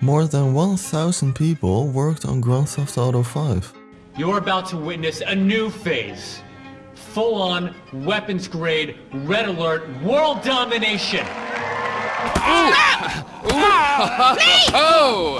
More than 1,000 people worked on Grand Theft Auto 5. You're about to witness a new phase. Full-on, weapons-grade, red alert, world domination! Oh!